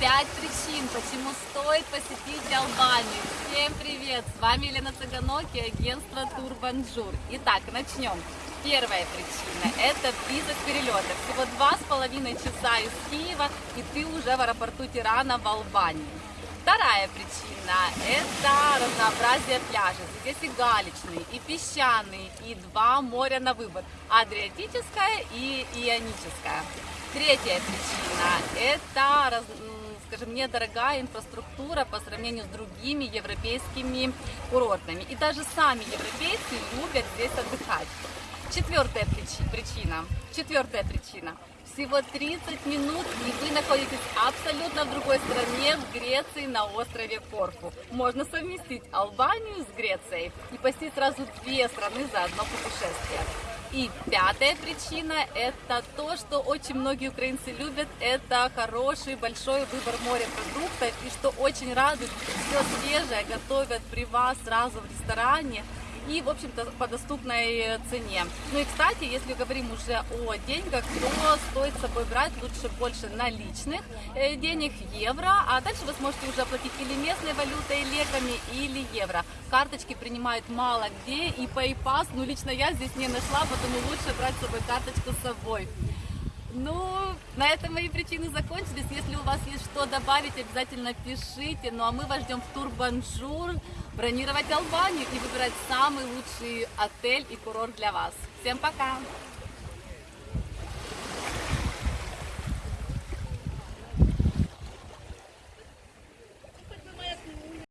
5 причин, почему стоит посетить Албанию. Всем привет! С вами Елена Цыганок и агентство Турбанжур. Итак, начнем. Первая причина – это виза перелета. Всего два с половиной часа из Киева, и ты уже в аэропорту Тирана в Албании. Вторая причина – это разнообразие пляжей. Здесь и галечный, и песчаный, и два моря на выбор – Адриатическое и Ионическое. Третья причина – это, скажем, недорогая инфраструктура по сравнению с другими европейскими курортами. И даже сами европейцы любят здесь отдыхать. Четвертая причи- причина. Четвертая причина. Всего 30 минут, и вы находитесь абсолютно в другой стране, в Греции, на острове Корфу. Можно совместить Албанию с Грецией и посетить сразу две страны за одно путешествие. И пятая причина – это то, что очень многие украинцы любят, это хороший большой выбор морепродуктов, и что очень радует, все свежее готовят при вас сразу в ресторане, и, в общем-то, по доступной цене. Ну и, кстати, если говорим уже о деньгах, то стоит с собой брать лучше больше наличных э, денег, евро, а дальше вы сможете уже оплатить или местной валютой, леками, или евро. Карточки принимают мало где, и PayPass, ну, лично я здесь не нашла, поэтому лучше брать с собой карточку с собой. Ну, на этом мои причины закончились. Если у вас есть что добавить, обязательно пишите. Ну а мы вас ждем в Турбанжур бронировать Албанию и выбирать самый лучший отель и курорт для вас. Всем пока!